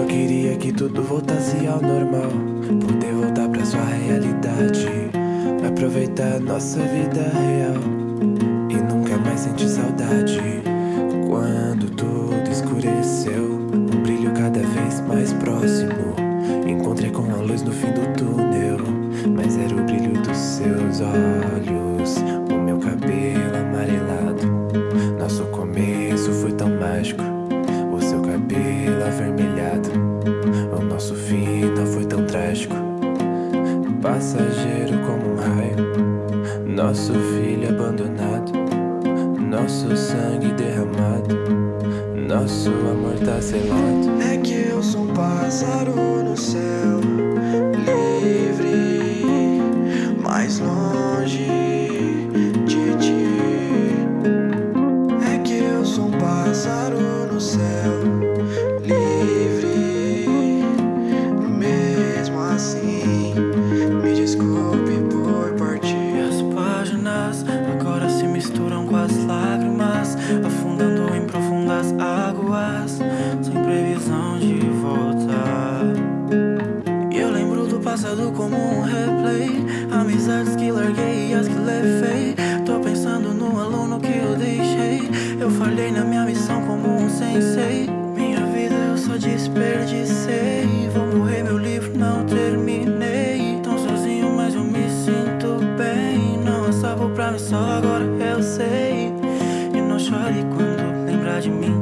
Como queria que tudo voltasse ao normal. Poder voltar pra sua realidade. Aproveitar nossa vida real. E nunca mais sentir saudade. Quando tudo escureceu Um brilho cada vez mais próximo. Encontrei com a luz no fim do túnel. Mas era o brilho dos seus olhos. Passageiro como um raio. Nosso filho abandonado Nosso sangue derramado Nosso amor tá selado. É que eu sou um pássaro no céu Livre Mais longe de ti. É que eu sou um pássaro no céu Sem previsão de voltar E eu lembro do passado como um replay Amizades que larguei e as que levei. Tô pensando no aluno que eu deixei. Eu falhei na minha missão como um sensei. Minha vida eu só desperdicei. Vou morrer, meu livro não terminei. Tão sozinho, mas eu me sinto bem. Não há salvo pra mim, só agora eu sei. E não chore quando lembrar de mim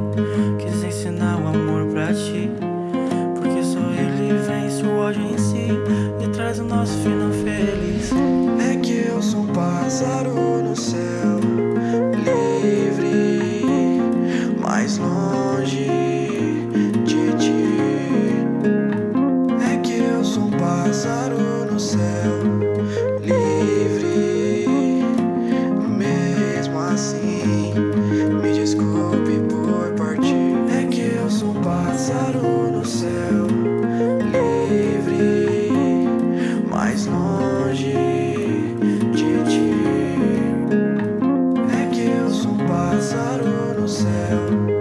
pássaro no céu livre, mais longe de ti. É que eu sou um pássaro no céu livre, mesmo assim. céu.